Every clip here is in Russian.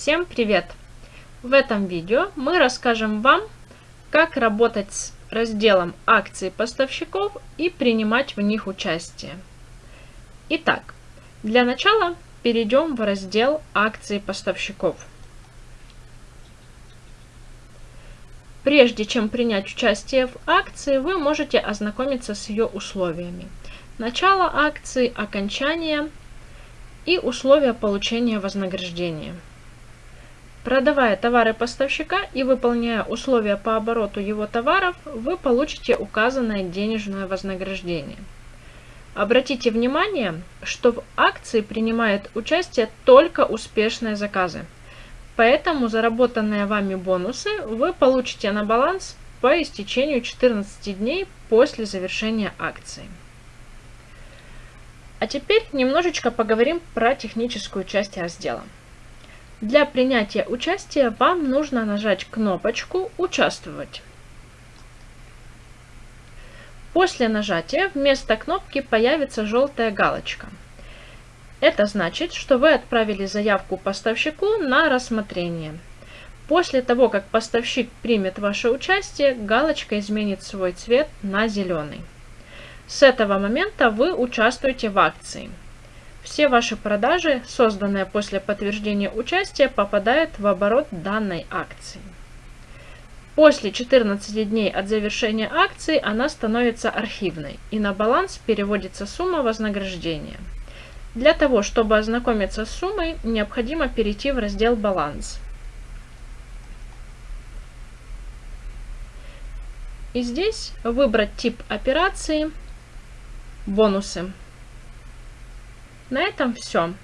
Всем привет! В этом видео мы расскажем вам, как работать с разделом акций поставщиков и принимать в них участие. Итак, для начала перейдем в раздел акции поставщиков. Прежде чем принять участие в акции, вы можете ознакомиться с ее условиями. Начало акции, окончание и условия получения вознаграждения. Продавая товары поставщика и выполняя условия по обороту его товаров, вы получите указанное денежное вознаграждение. Обратите внимание, что в акции принимают участие только успешные заказы. Поэтому заработанные вами бонусы вы получите на баланс по истечению 14 дней после завершения акции. А теперь немножечко поговорим про техническую часть раздела. Для принятия участия вам нужно нажать кнопочку «Участвовать». После нажатия вместо кнопки появится желтая галочка. Это значит, что вы отправили заявку поставщику на рассмотрение. После того, как поставщик примет ваше участие, галочка изменит свой цвет на зеленый. С этого момента вы участвуете в акции. Все ваши продажи, созданные после подтверждения участия, попадают в оборот данной акции. После 14 дней от завершения акции она становится архивной и на баланс переводится сумма вознаграждения. Для того, чтобы ознакомиться с суммой, необходимо перейти в раздел «Баланс». И здесь выбрать тип операции «Бонусы». На этом все.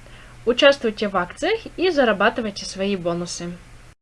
Участвуйте в акциях и зарабатывайте свои бонусы.